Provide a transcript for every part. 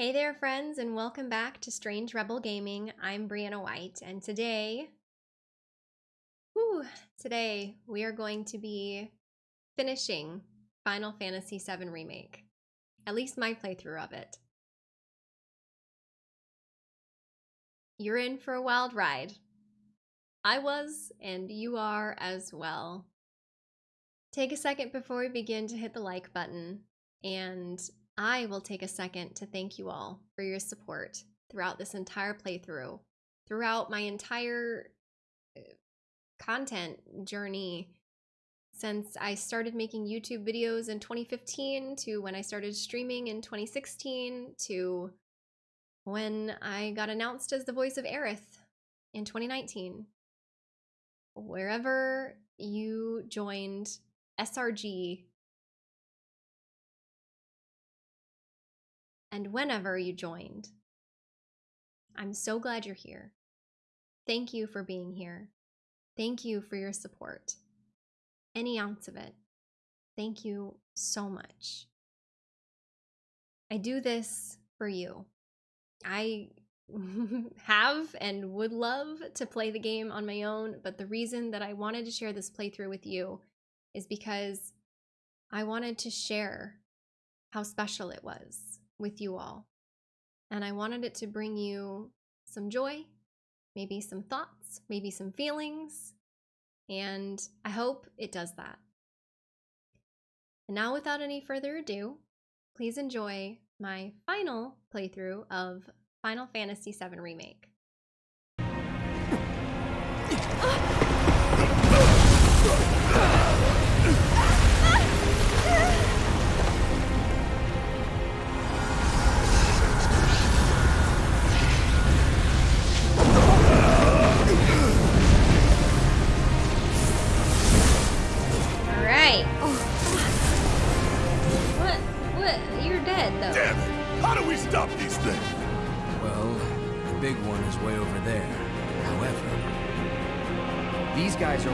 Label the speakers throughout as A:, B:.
A: Hey there, friends, and welcome back to Strange Rebel Gaming. I'm Briana White, and today, whew, today we are going to be finishing Final Fantasy VII Remake. At least my playthrough of it. You're in for a wild ride. I was, and you are as well. Take a second before we begin to hit the like button and I will take a second to thank you all for your support throughout this entire playthrough, throughout my entire uh, content journey since I started making YouTube videos in 2015 to when I started streaming in 2016 to when I got announced as the voice of Aerith in 2019. Wherever you joined SRG and whenever you joined. I'm so glad you're here. Thank you for being here. Thank you for your support. Any ounce of it. Thank you so much. I do this for you. I have and would love to play the game on my own, but the reason that I wanted to share this playthrough with you is because I wanted to share how special it was with you all. And I wanted it to bring you some joy, maybe some thoughts, maybe some feelings, and I hope it does that. And now, without any further ado, please enjoy my final playthrough of Final Fantasy VII Remake. All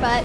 A: but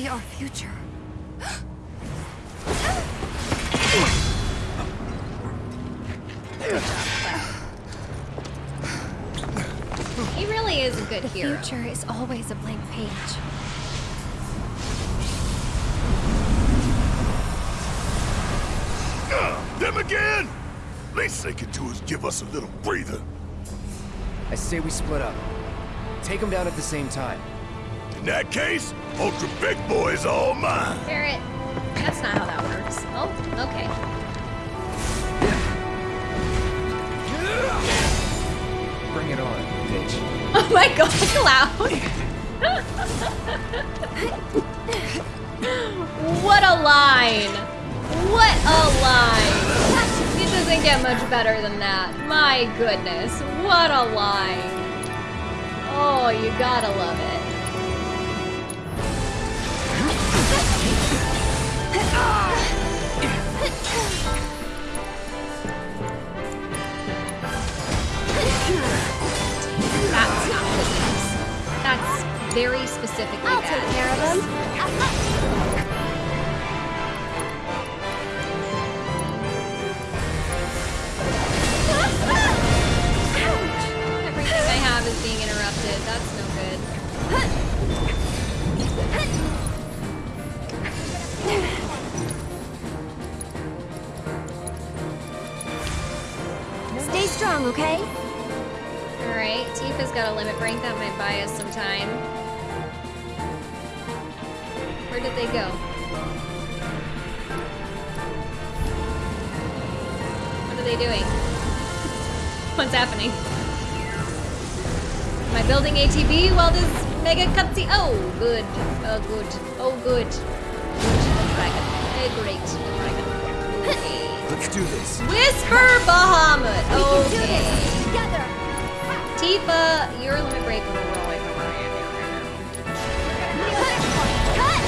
B: be our future.
A: He really is a good
B: The
A: hero.
B: future is always a blank page.
C: Them again? Least they can do is give us a little breather.
D: I say we split up. Take them down at the same time.
C: In that case, Ultra Big Boy is all mine.
A: Barret, that's not how that works. Oh, okay.
D: Bring it on, bitch.
A: Oh my god, Cloud! what a line! What a line! It doesn't get much better than that. My goodness, what a line! Oh, you gotta love it. That's not news. That's very specifically
B: I'll
A: bad.
B: take care of them. Ouch!
A: Everything I have is being interrupted. That's no
B: strong, okay?
A: Alright, Tifa's got a limit break. That might buy us some time. Where did they go? What are they doing? What's happening? Am I building ATB while this mega cutscene? Oh, good. Oh, good. Oh, good. Good. Dragon. Eh, great. Okay.
D: Let's do this.
A: Whisper Bahamut.
B: We can do
A: Okay.
B: this together.
A: Tifa, your limit break will roll away from where I am
B: Cut!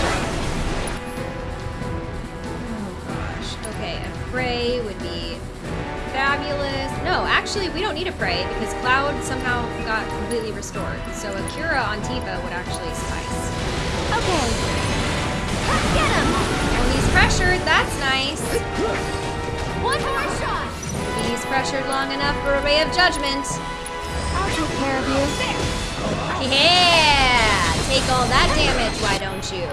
A: Oh gosh. Okay, a Prey would be fabulous. No, actually, we don't need a Prey because Cloud somehow got completely restored. So a Cura on Tifa would actually suffice.
B: Okay. Get him!
A: Oh, he's pressured. That's nice.
B: One more shot!
A: He's pressured long enough for a Ray of Judgment.
B: I'll take care of you.
A: Yeah! Take all that damage, why don't you?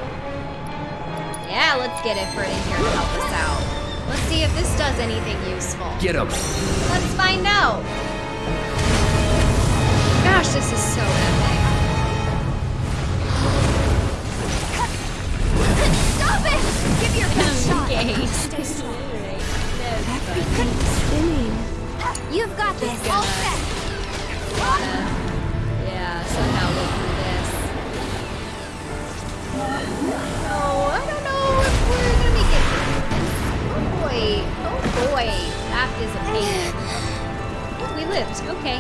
A: Yeah, let's get Ifrit in here to help us out. Let's see if this does anything useful.
D: Get him.
A: Let's find out. Gosh, this is so epic.
B: Stop it! Give your best shot.
A: Okay.
B: Stay strong. Everything's spinning. You've got this. All set.
A: Yeah, somehow live through this. Oh, I don't know if we're gonna make it. Oh boy. Oh boy. That is a pain. Oh, we lived. Okay.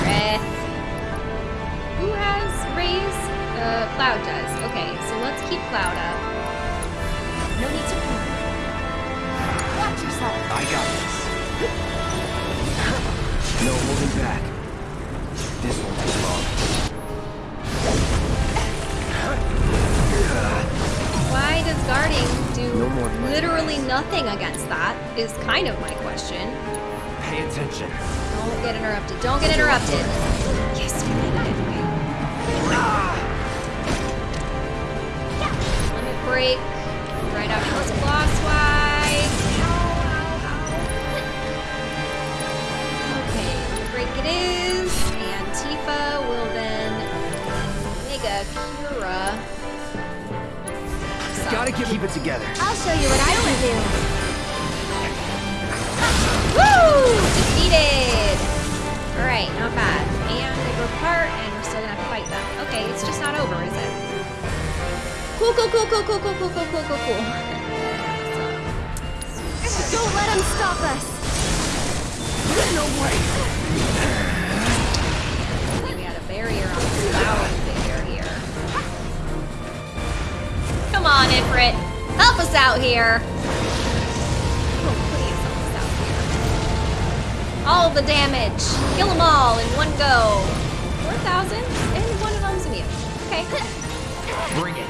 A: Breath. Who has raise? Uh, Cloud does. Okay, so let's keep Cloud up. Literally against that? Is kind of my question.
D: Pay attention.
A: Don't get interrupted. Don't get interrupted. Yes, we made it anyway. Limit break. Right out towards Glosswise. Ow, ow, ow. Okay, break it is. And Tifa will then Mega Cura.
D: Gotta keep it together.
B: I'll show you what I
A: Cool, cool, cool, cool, cool, cool, cool, cool, cool, cool, cool.
B: Don't let him stop us.
D: No way!
A: we had a barrier on the cloud figure here. Come on, Ifrit. Help us out here. Oh, please help us out here. All the damage. Kill them all in one go. 4,000? And one of them's immune. Okay.
D: Bring it.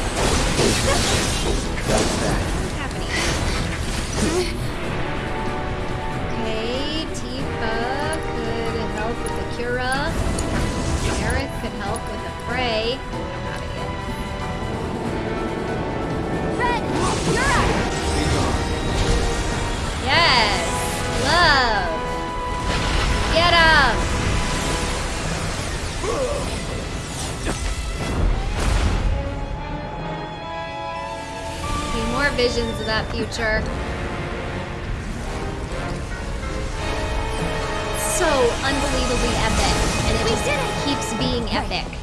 A: future. So unbelievably epic. And it keeps being epic.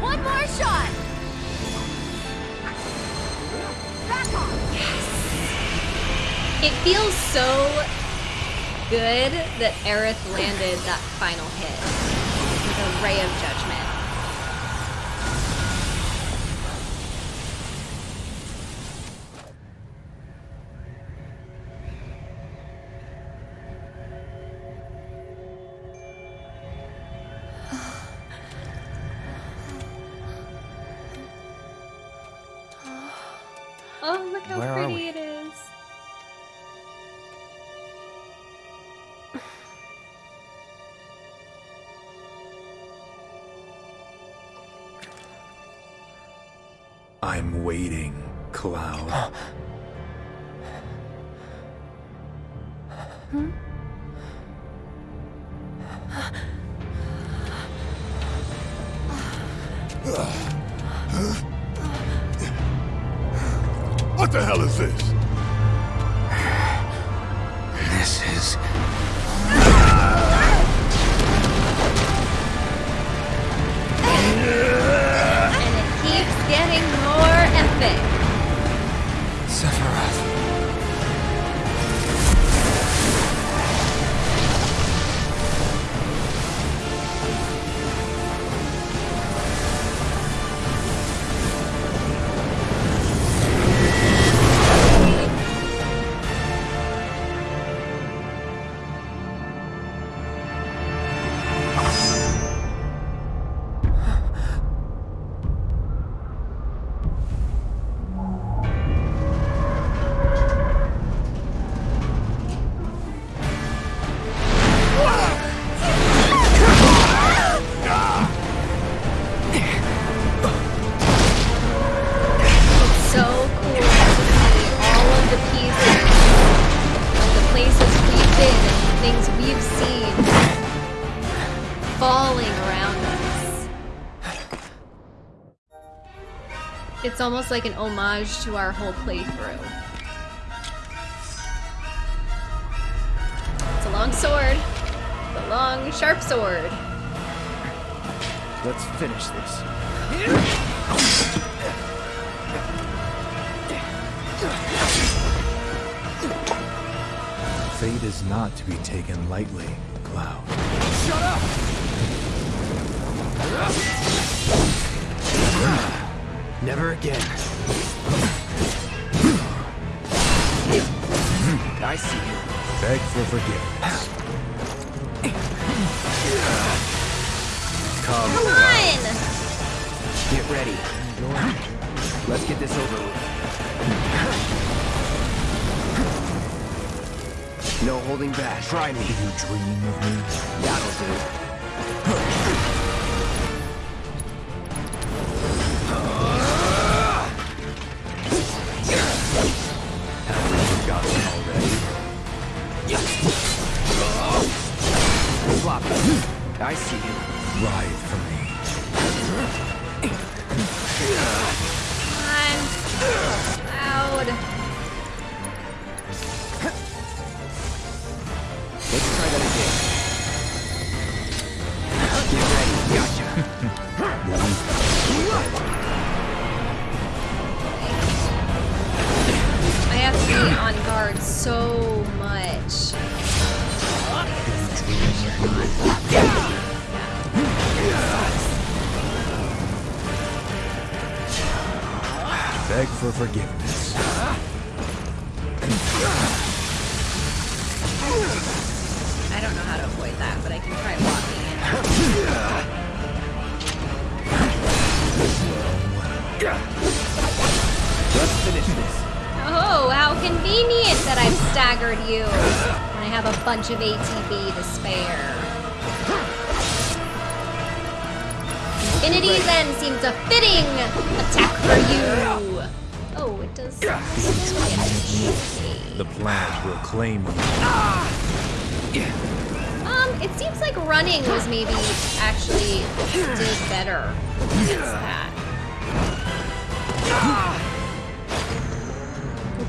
A: One more
B: shot.
A: It feels so good that Aerith landed that final hit with a ray of judgment. Almost like an homage to our whole playthrough. It's a long sword. It's a long, sharp sword.
D: Let's finish this.
C: Fate is not to be taken lightly, Cloud.
D: Shut up! Never again. I see you.
C: Beg for forgiveness.
D: Come,
A: Come on!
D: get ready. Let's get this over with. No holding back. Try me.
C: Do you dream of me?
D: That'll do.
A: Bunch of ATB to spare. Infinity's End seems a fitting attack for you. Oh, it does.
C: The plan will claim you.
A: Um, it seems like running was maybe actually did better against that.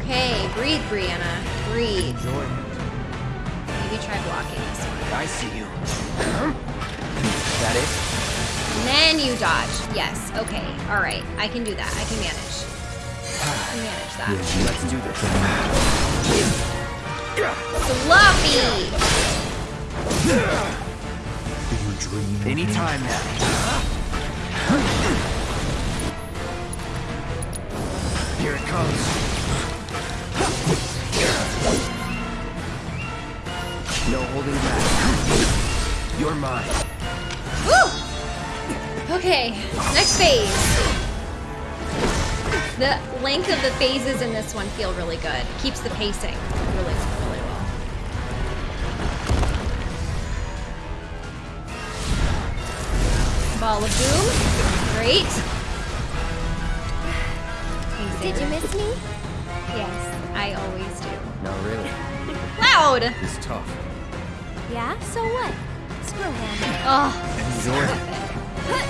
A: okay. Breathe, Briana. Breathe. Try blocking this one.
D: I see you. Is that it?
A: And then you dodge. Yes. Okay. All right. I can do that. I can manage. I can manage that.
D: Let's do this.
A: Sloppy.
C: You dream.
D: Anytime now. Here it comes. Holding back. You're mine.
A: Woo! Okay. Next phase. The length of the phases in this one feel really good. Keeps the pacing really, really well. Ball of Doom. Great.
B: Did you miss me?
A: Yes, I always do.
D: No, really.
A: Loud!
D: It's tough.
B: Yeah, so what? Screw him.
A: Oh,
D: Enjoy it.
A: okay.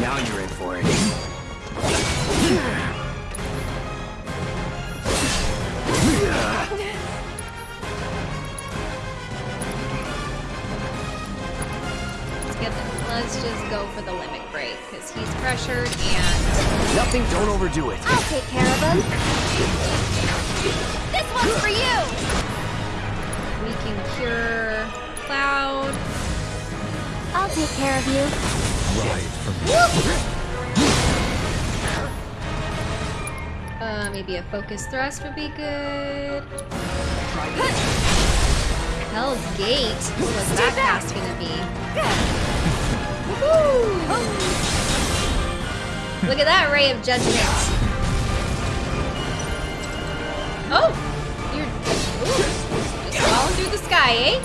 D: Now you're in for it.
A: Let's get the, let's just go for the limit break because he's pressured and
D: Nothing, don't overdo it.
B: I'll take care of him. This one's for you!
A: we can cure Cloud.
B: I'll take care of you.
C: Ride from
A: Uh, maybe a focus thrust would be good. Hell's Gate. What's that cast gonna be? Look at that ray of judgment. Oh, you're ooh, just falling through the sky, eh?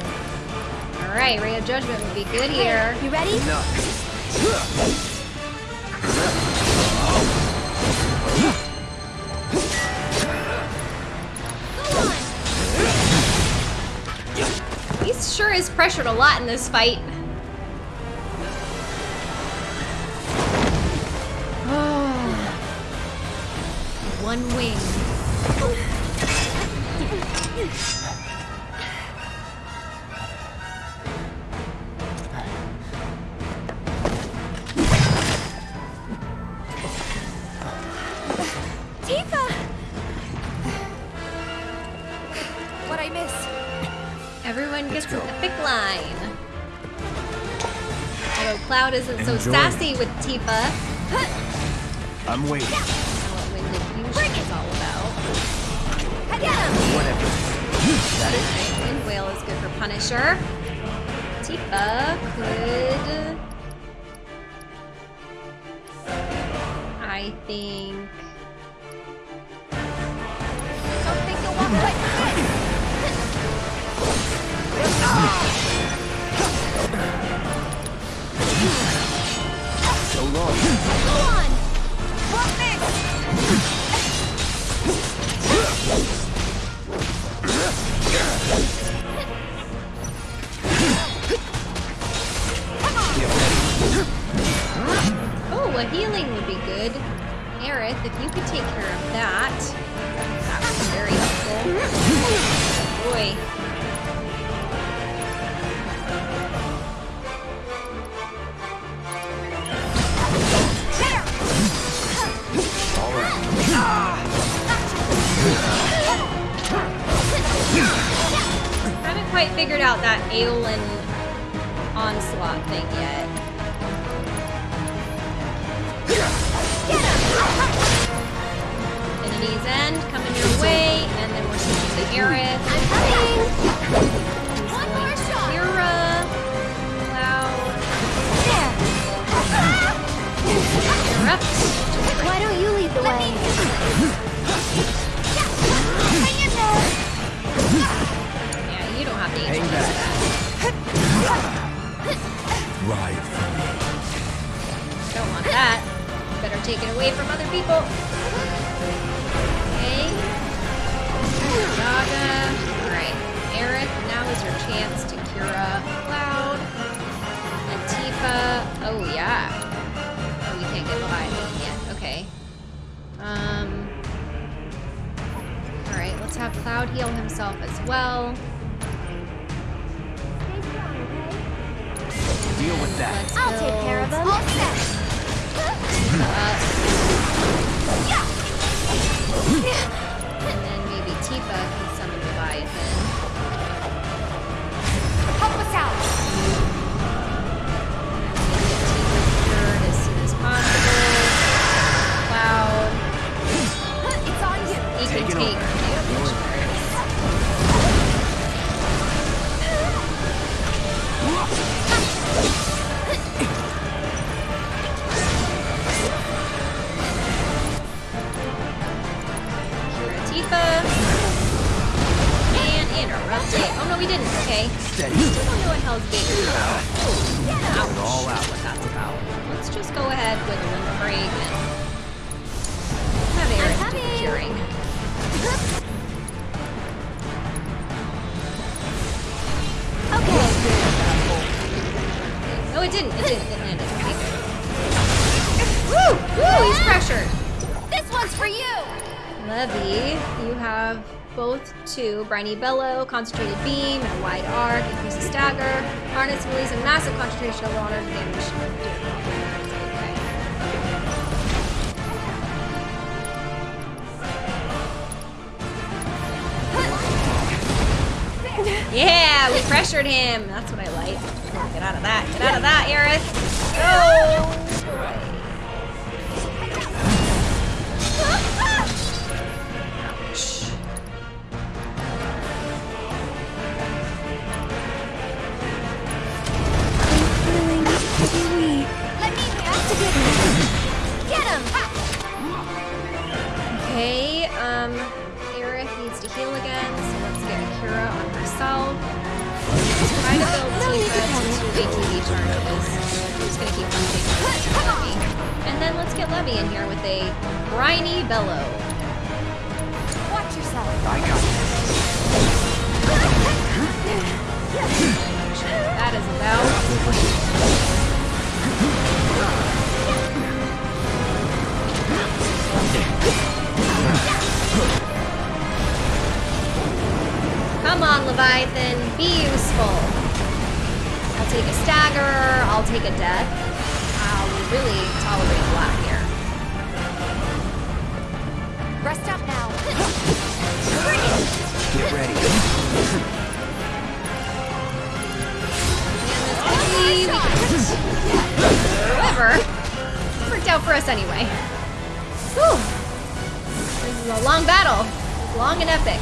A: All right, ray of judgment would be good here.
B: You ready? On!
A: He sure is pressured a lot in this fight. One wing.
B: Tifa! What I miss?
A: Everyone gets
D: go.
A: an epic line. Although Cloud isn't so sassy with Tifa.
D: I'm waiting.
A: I what Wind Diffusion is all about.
B: I get him!
D: Whatever. That it?
A: Right, Wind Whale is good for Punisher. Tifa could... I think... a healing would be good. Aerith, if you could take care of that, that would be very helpful. Boy. Haven't quite figured out that Aeolin onslaught thing yet. Infinity's End coming your way, and then we're switching to Aerith.
B: I'm coming! One more shot!
A: Cloud,
B: There! Why don't you lead the way?
D: Ride
A: for
C: me.
A: Don't want that. Better take it away from other people. Okay. Yaga. Alright. Aerith, now is your chance to Cura Cloud. Atifa. Oh, yeah. Oh, we can't get by. We. Okay. Um. Alright, let's have Cloud heal himself as well.
D: Deal with that.
A: Let's
B: I'll take care of them. All set.
A: up, and then maybe Tifa can summon Leviathan.
B: Help us out.
A: Get Tifa as soon as possible. Cloud,
B: It's on you.
A: he can take
D: over.
A: Tifa. And interrupt it. Oh no, we didn't. Okay.
D: Steady.
A: Still don't know what Hell's Gate is about.
D: Get it all out.
A: What that's about. Let's just go ahead with a limit break and have Eric do the
B: coming.
A: curing.
B: Okay.
A: No, it didn't. It didn't. It landed. Okay, good. Woo! Woo! He's pressured.
B: This one's for you.
A: Levy, you have both two Briny Bellow, Concentrated Beam, and Wide Arc, increases stagger, harness release a massive concentration of water damage. Yeah, we pressured him. That's what I like. Get out of that. Get out of that, Aerith. Ouch.
B: Let me activate him. Get him.
A: Okay, um, Aerith needs to heal again, so let's get Akira on herself. Try to build
B: No
A: Tifa to two ATB charges. I'm just gonna keep on taking And then let's get Levy in here with a briny bellow.
B: Watch yourself.
D: I got
A: That is about. Come on, Leviathan, be useful. I'll take a stagger, I'll take a death. I'll really tolerate a lot here.
B: Rest up now.
D: Get ready.
A: And this oh, be- However, worked out for us anyway. Whew. This is a long battle. Long and epic.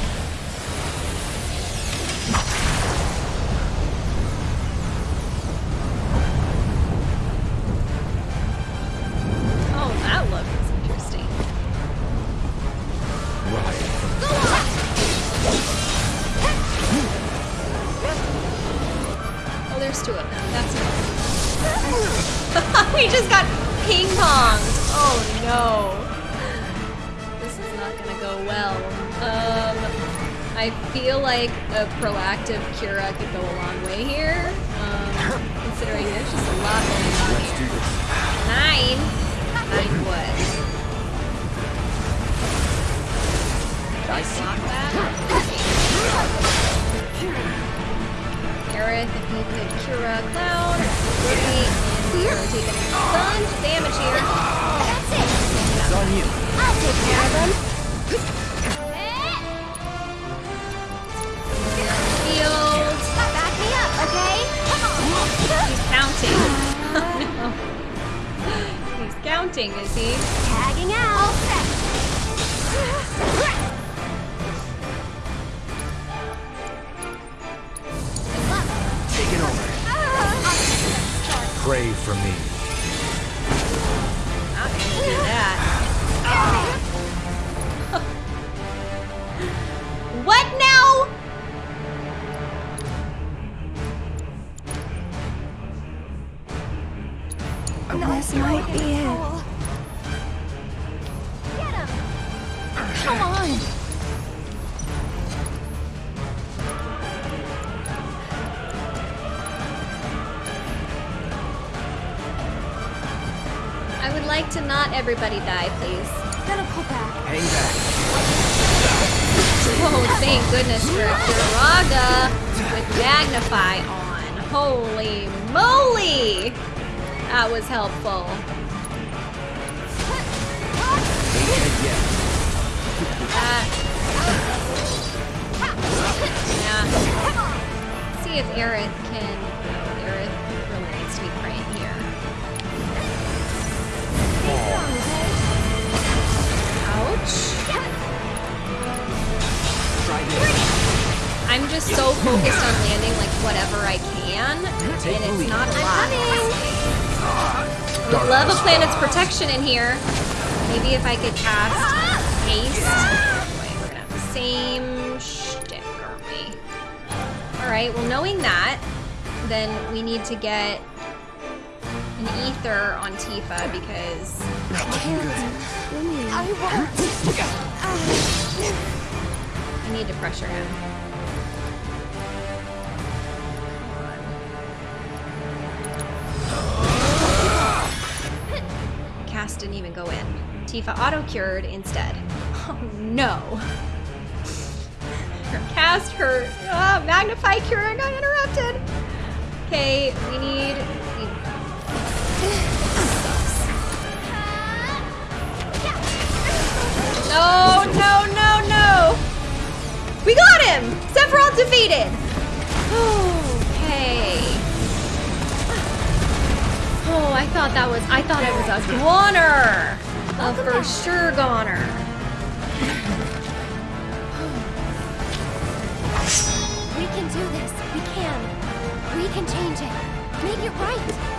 A: Like a proactive Cura could go a long way here. Um, considering there's just a lot going on
D: Let's do this.
A: Nine. Nine what?
D: I
A: Block that. Aerith, if you could Cura Cloud, Ruby, and we are taking a bunch of damage here.
B: That's it.
D: It's on you.
B: I'll take care of them.
A: Counting, is he?
B: Tagging out. All set.
D: Take it over. Pray for me.
A: Not gonna do that. What everybody die, please.
B: Gonna pull back.
D: Hang back.
A: Oh, thank goodness for a Curaga with Magnify on. Holy moly! That was helpful. That. Yeah. See if Aerith can. I'm just so focused on landing like whatever I can, and it's not a lot. I would love a planet's protection in here. Maybe if I could cast haste. Wait, we're gonna have the same shtick, aren't we? Alright, well knowing that, then we need to get an ether on Tifa because
B: I
A: I need to pressure him. Cast didn't even go in. Tifa auto-cured instead. Oh no. Her cast, her ah, magnify cure got interrupted. Okay, we need... No, no, no, no! We got him! Sephiroth defeated! Okay. Oh, I thought that was, I thought it was a goner! A for sure goner.
B: We can do this. We can. We can change it. Make it right.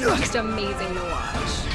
A: Just amazing to watch.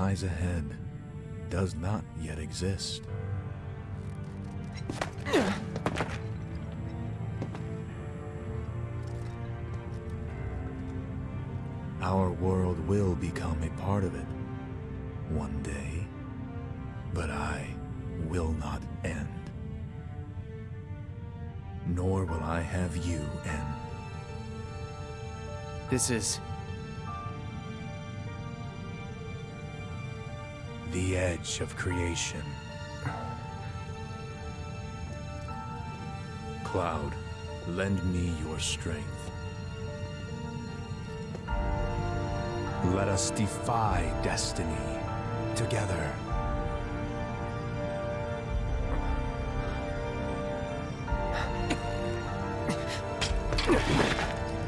E: Lies ahead does not yet exist. Our world will become a part of it one day, but I will not end. Nor will I have you end.
D: This is...
E: Of creation. Cloud, lend me your strength. Let us defy destiny together.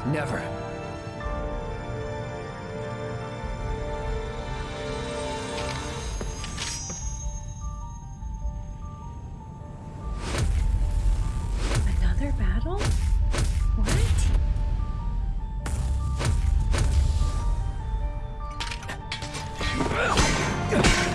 D: Never.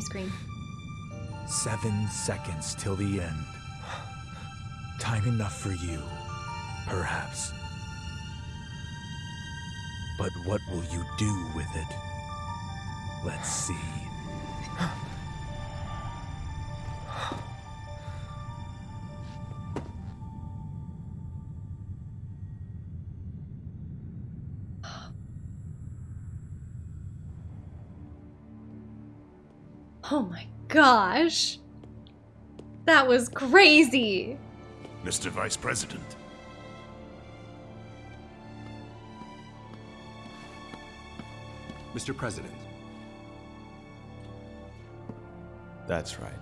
A: Screen.
E: Seven seconds till the end. Time enough for you, perhaps. But what will you do with it? Let's see.
A: Gosh. That was crazy.
C: Mr. Vice President.
F: Mr. President. That's right.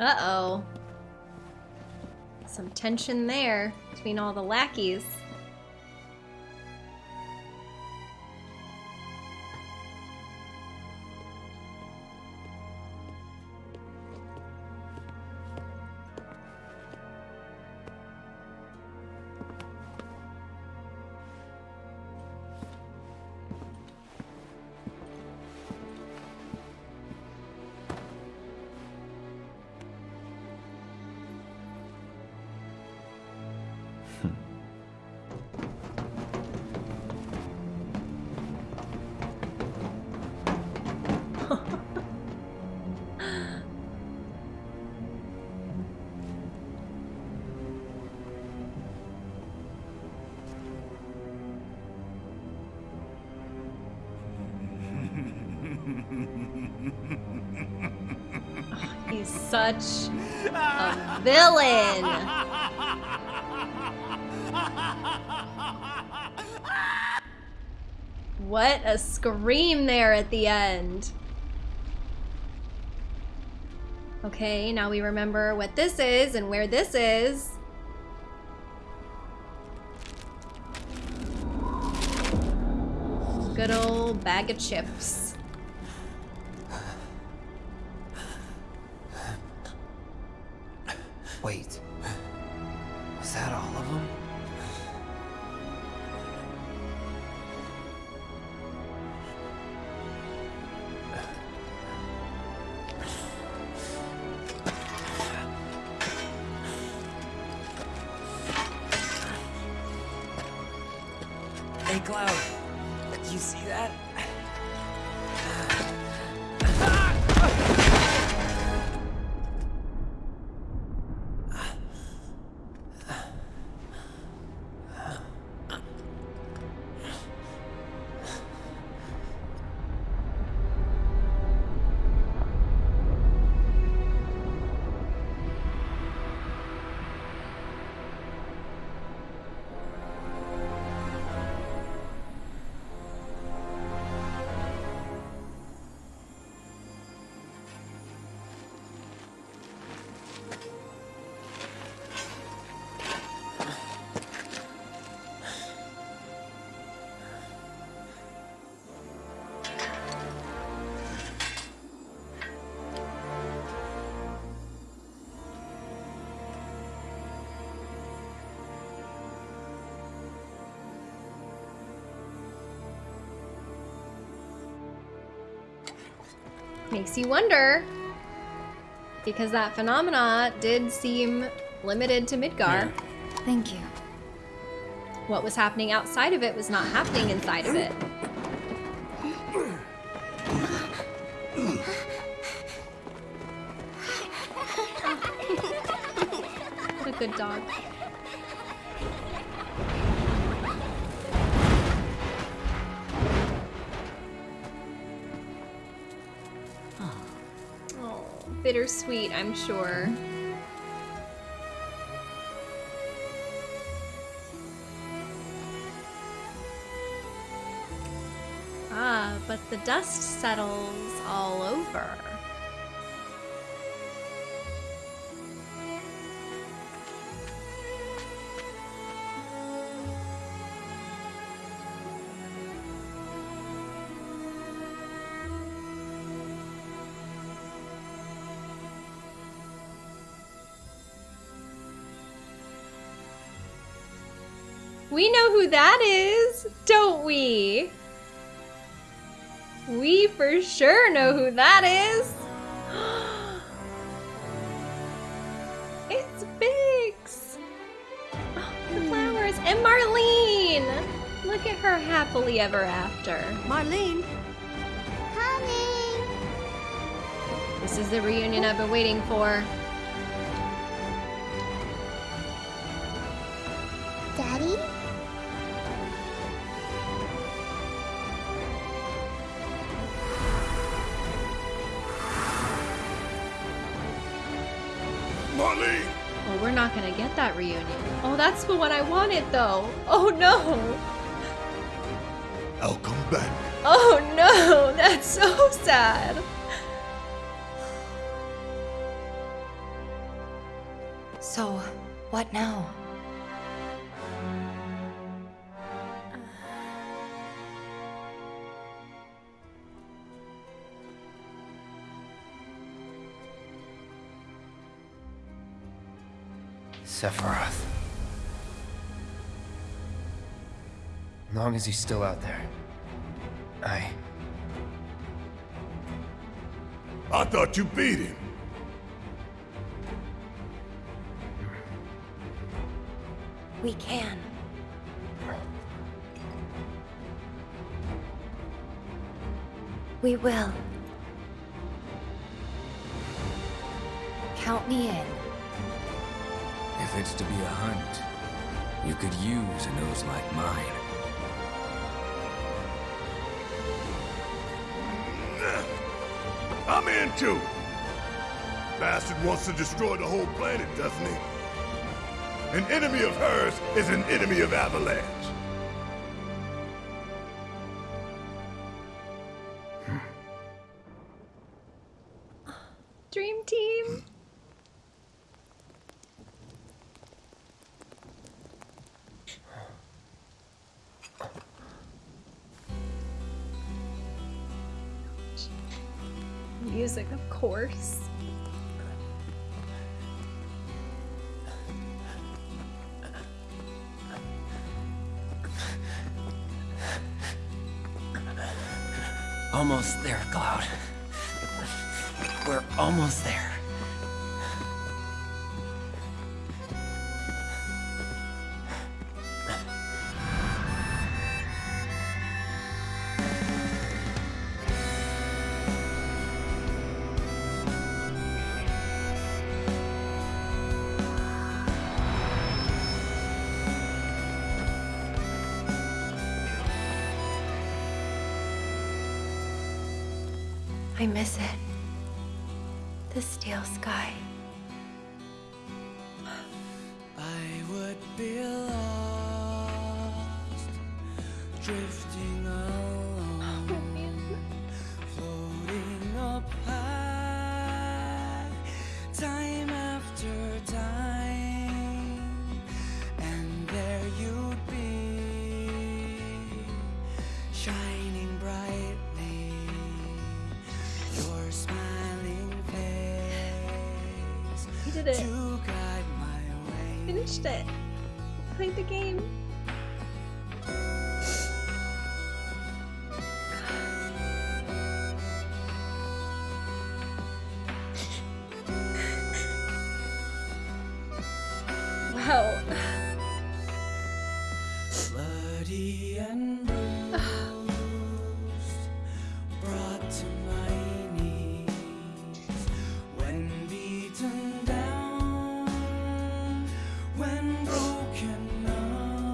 A: Uh oh. Some tension there between all the lackeys. Such a villain. What a scream there at the end. Okay, now we remember what this is and where this is. Good old bag of chips. Makes you wonder. Because that phenomena did seem limited to Midgar.
B: Thank you.
A: What was happening outside of it was not happening inside of it. I'm sure. Ah, but the dust settles all over. That is, don't we? We for sure know who that is. it's Biggs. Oh, the hmm. flowers. And Marlene. Look at her happily ever after.
B: Marlene.
G: Coming.
A: This is the reunion I've been waiting for. Reunion. Oh, that's the one I wanted though. Oh no.
C: I'll come back.
A: Oh no, that's so sad.
H: So, what now?
D: Sephiroth. As long as he's still out there. I...
C: I thought you beat him.
H: We can. We will. Count me in.
I: If it's to be a hunt, you could use a nose like mine.
C: I'm in too. Bastard wants to destroy the whole planet, doesn't he? An enemy of hers is an enemy of Avalanche.
A: Dream team. Music, of course.
I: Almost there, Cloud. We're almost there.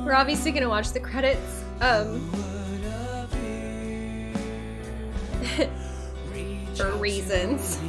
A: We're obviously gonna watch the credits. Um. For reasons.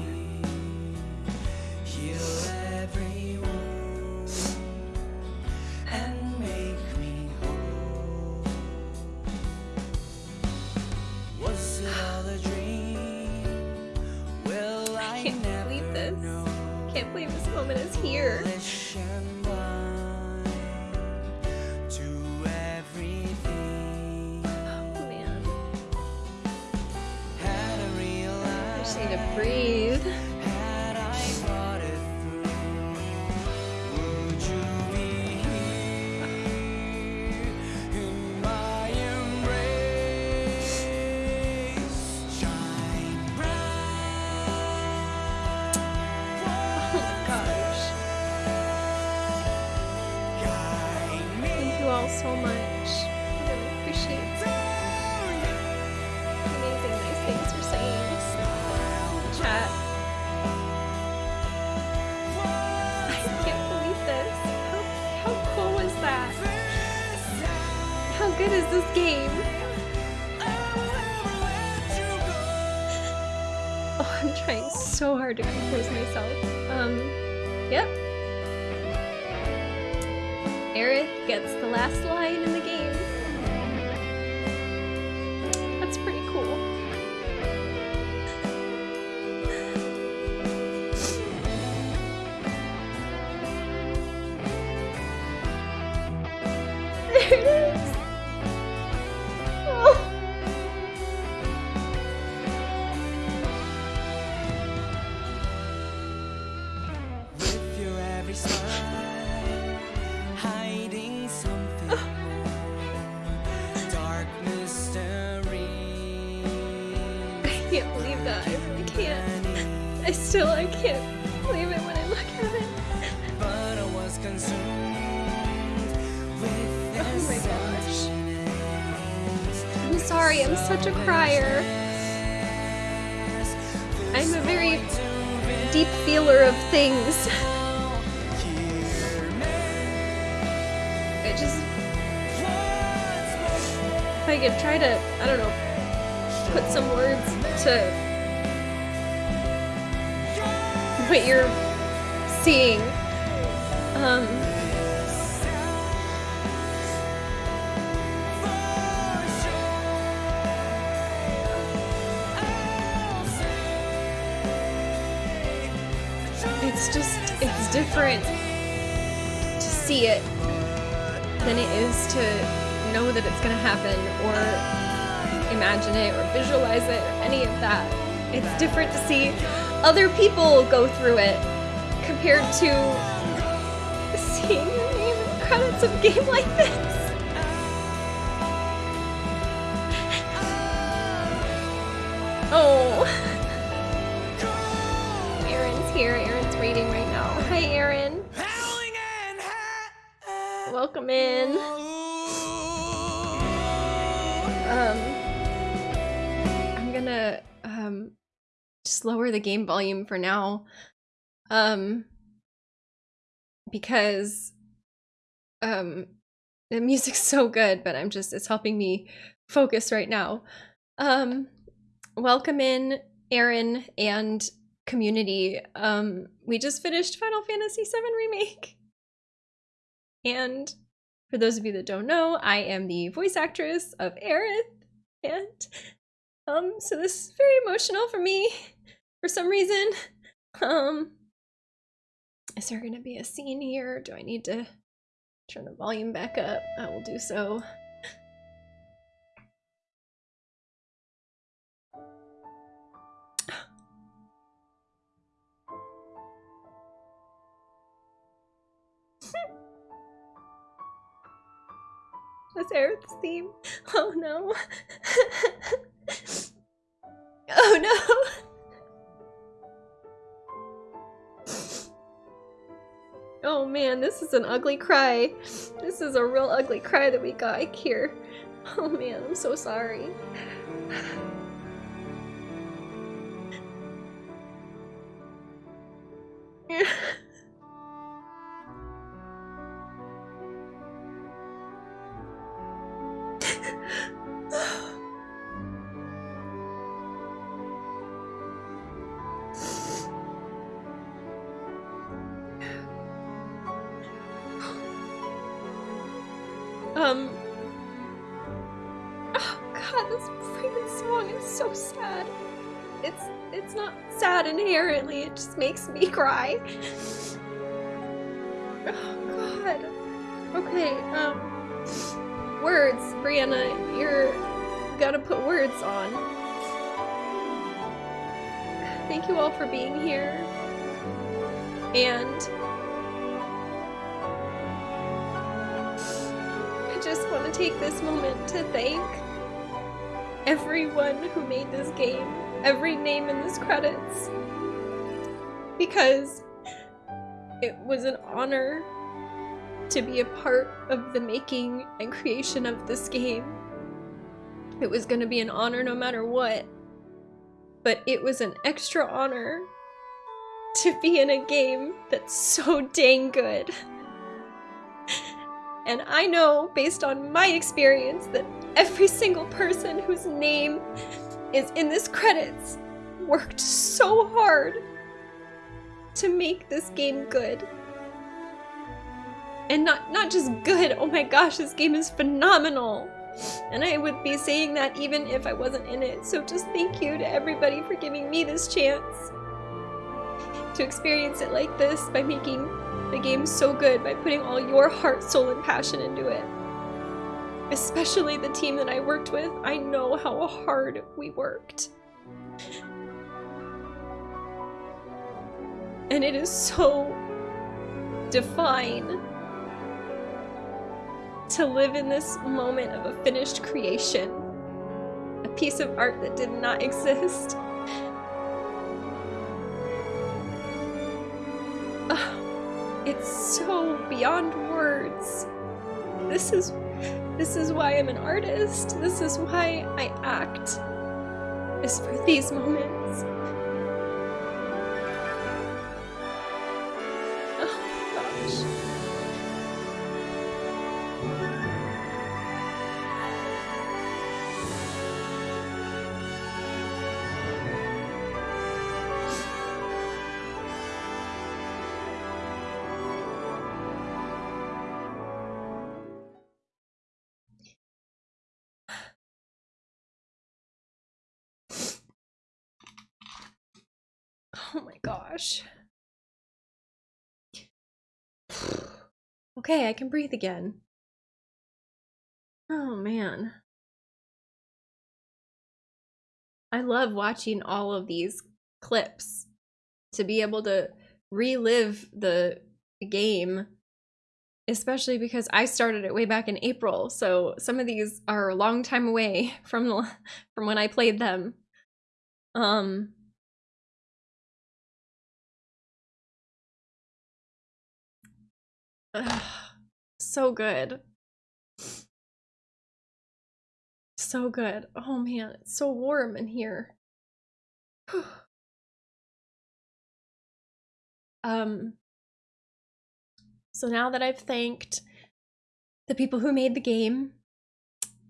A: Crier. I'm a very deep feeler of things. I just. If I could try to, I don't know, put some words to what you're seeing. Um. It than it is to know that it's gonna happen or imagine it or visualize it or any of that. It's different to see other people go through it compared to seeing your name in credits of a game like this. The game volume for now. Um, because um the music's so good, but I'm just it's helping me focus right now. Um, welcome in Aaron and community. Um, we just finished Final Fantasy VII Remake. And for those of you that don't know, I am the voice actress of Aerith. And um, so this is very emotional for me for some reason. Um, is there gonna be a scene here? Do I need to turn the volume back up? I will do so. That's Aerith's theme. Oh no. oh no. Oh man, this is an ugly cry. This is a real ugly cry that we got here. Oh man, I'm so sorry. Thank you all for being here. And I just want to take this moment to thank everyone who made this game, every name in this credits, because it was an honor to be a part of the making and creation of this game. It was going to be an honor no matter what, but it was an extra honor to be in a game that's so dang good. And I know, based on my experience, that every single person whose name is in this credits worked so hard to make this game good. And not not just good, oh my gosh, this game is phenomenal. And I would be saying that even if I wasn't in it. So just thank you to everybody for giving me this chance to experience it like this by making the game so good, by putting all your heart, soul, and passion into it. Especially the team that I worked with, I know how hard we worked. And it is so divine to live in this moment of a finished creation. A piece of art that did not exist. Ugh, it's so beyond words. This is this is why I'm an artist. This is why I act. Is for these moments. Oh gosh. Gosh. Okay, I can breathe again. Oh man. I love watching all of these clips to be able to relive the game, especially because I started it way back in April. So some of these are a long time away from from when I played them. Um So good. So good. Oh man, it's so warm in here. um so now that I've thanked the people who made the game,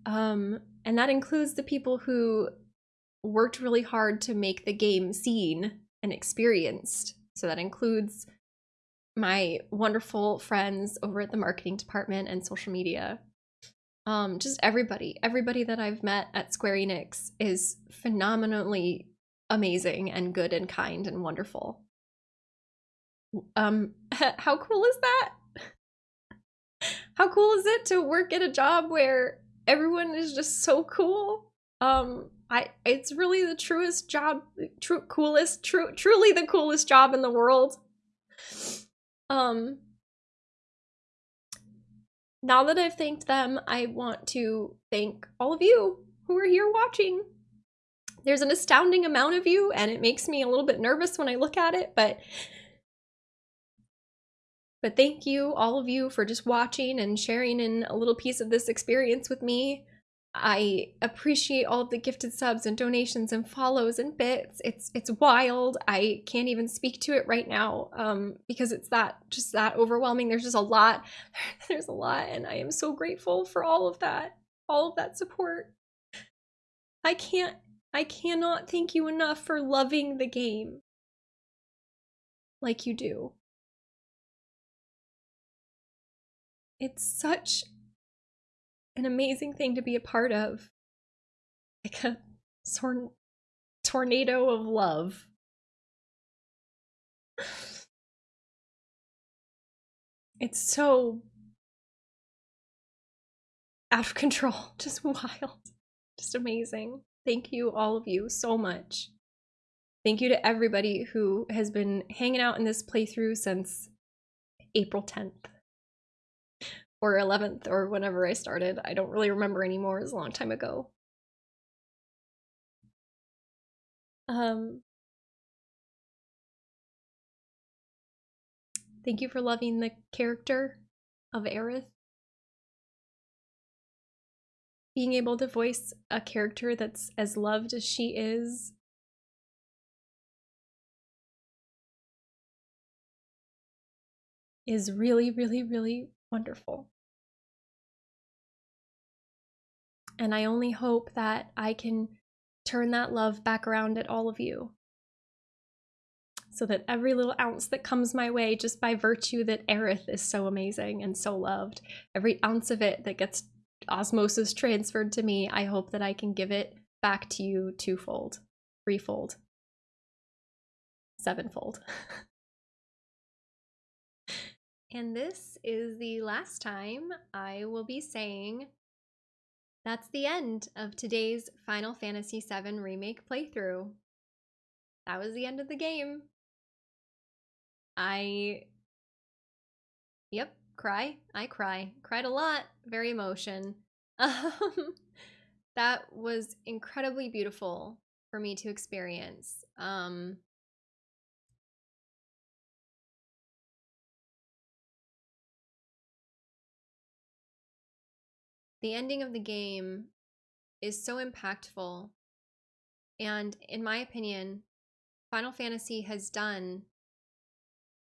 A: um, and that includes the people who worked really hard to make the game seen and experienced. So that includes my wonderful friends over at the marketing department and social media. Um, just everybody, everybody that I've met at Square Enix is phenomenally amazing and good and kind and wonderful. Um, how cool is that? How cool is it to work at a job where everyone is just so cool? Um, I it's really the truest job, true coolest, true truly the coolest job in the world. Um now that I've thanked them, I want to thank all of you who are here watching. There's an astounding amount of you, and it makes me a little bit nervous when I look at it, but but thank you, all of you, for just watching and sharing in a little piece of this experience with me. I appreciate all of the gifted subs and donations and follows and bits. It's it's wild. I can't even speak to it right now um, because it's that just that overwhelming. There's just a lot. There's a lot, and I am so grateful for all of that, all of that support. I can't. I cannot thank you enough for loving the game like you do. It's such an amazing thing to be a part of. Like a sor- tornado of love. It's so out of control, just wild, just amazing. Thank you, all of you, so much. Thank you to everybody who has been hanging out in this playthrough since April 10th or 11th or whenever I started. I don't really remember anymore. It was a long time ago. Um, thank you for loving the character of Aerith. Being able to voice a character that's as loved as she is. Is really, really, really wonderful. And I only hope that I can turn that love back around at all of you. So that every little ounce that comes my way, just by virtue that Aerith is so amazing and so loved, every ounce of it that gets osmosis transferred to me, I hope that I can give it back to you twofold, threefold, sevenfold. and this is the last time I will be saying that's the end of today's Final Fantasy VII Remake playthrough. That was the end of the game. I. Yep, cry. I cry. Cried a lot. Very emotion. Um, that was incredibly beautiful for me to experience. Um, the ending of the game is so impactful. And in my opinion, Final Fantasy has done,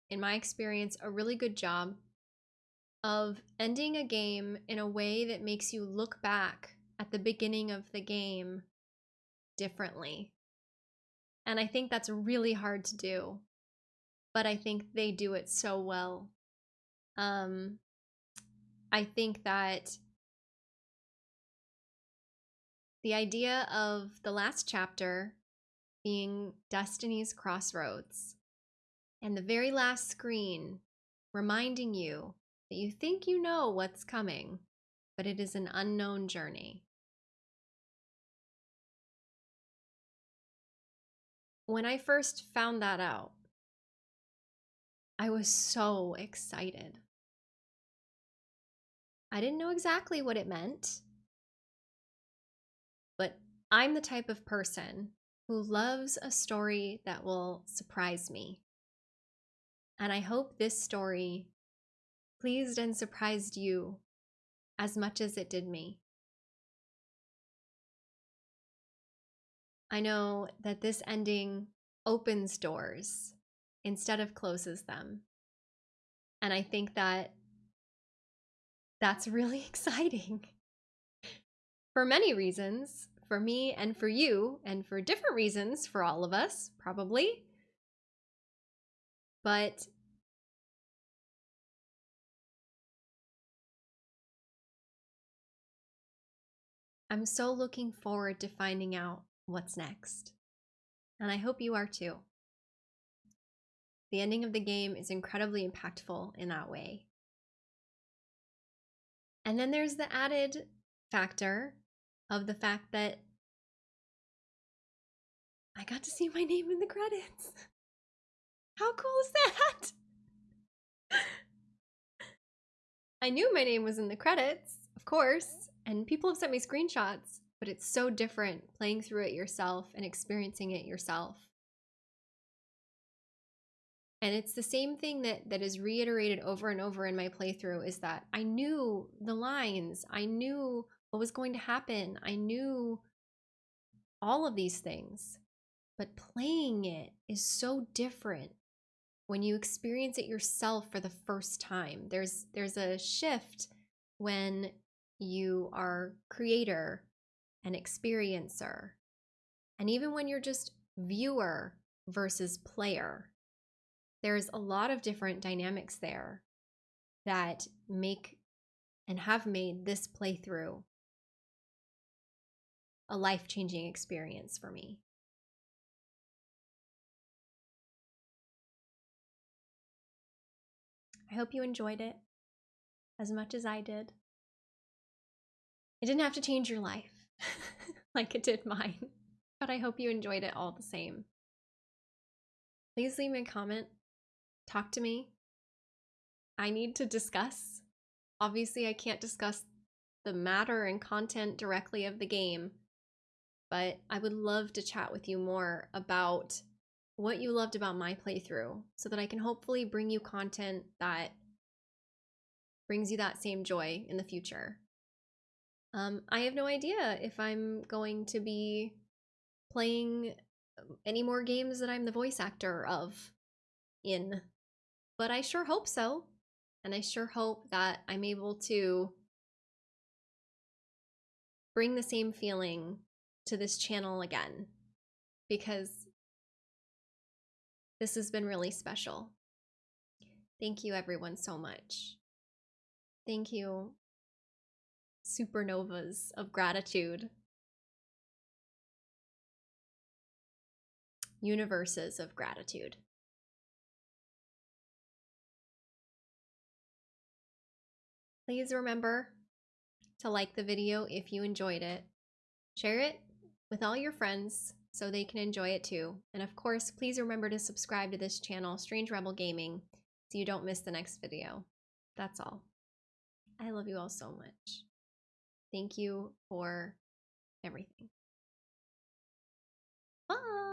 A: in my experience, a really good job of ending a game in a way that makes you look back at the beginning of the game differently. And I think that's really hard to do, but I think they do it so well. Um, I think that the idea of the last chapter being Destiny's Crossroads and the very last screen reminding you that you think you know what's coming, but it is an unknown journey. When I first found that out, I was so excited. I didn't know exactly what it meant. I'm the type of person who loves a story that will surprise me. And I hope this story pleased and surprised you as much as it did me. I know that this ending opens doors instead of closes them. And I think that that's really exciting for many reasons, for me and for you, and for different reasons for all of us, probably. But I'm so looking forward to finding out what's next. And I hope you are too. The ending of the game is incredibly impactful in that way. And then there's the added factor of the fact that I got to see my name in the credits. How cool is that? I knew my name was in the credits, of course, and people have sent me screenshots, but it's so different playing through it yourself and experiencing it yourself. And it's the same thing that that is reiterated over and over in my playthrough is that I knew the lines. I knew what was going to happen. I knew all of these things. But playing it is so different when you experience it yourself for the first time. There's there's a shift when you are creator and experiencer. And even when you're just viewer versus player, there's a lot of different dynamics there that make and have made this playthrough a life changing experience for me. I hope you enjoyed it as much as I did. It didn't have to change your life like it did mine, but I hope you enjoyed it all the same. Please leave me a comment, talk to me. I need to discuss. Obviously, I can't discuss the matter and content directly of the game, but I would love to chat with you more about what you loved about my playthrough so that I can hopefully bring you content that brings you that same joy in the future. Um, I have no idea if I'm going to be playing um, any more games that I'm the voice actor of in, but I sure hope so. And I sure hope that I'm able to bring the same feeling to this channel again because this has been really special. Thank you, everyone, so much. Thank you, supernovas of gratitude, universes of gratitude. Please remember to like the video if you enjoyed it. Share it with all your friends so they can enjoy it too. And of course, please remember to subscribe to this channel, Strange Rebel Gaming, so you don't miss the next video. That's all. I love you all so much. Thank you for everything. Bye!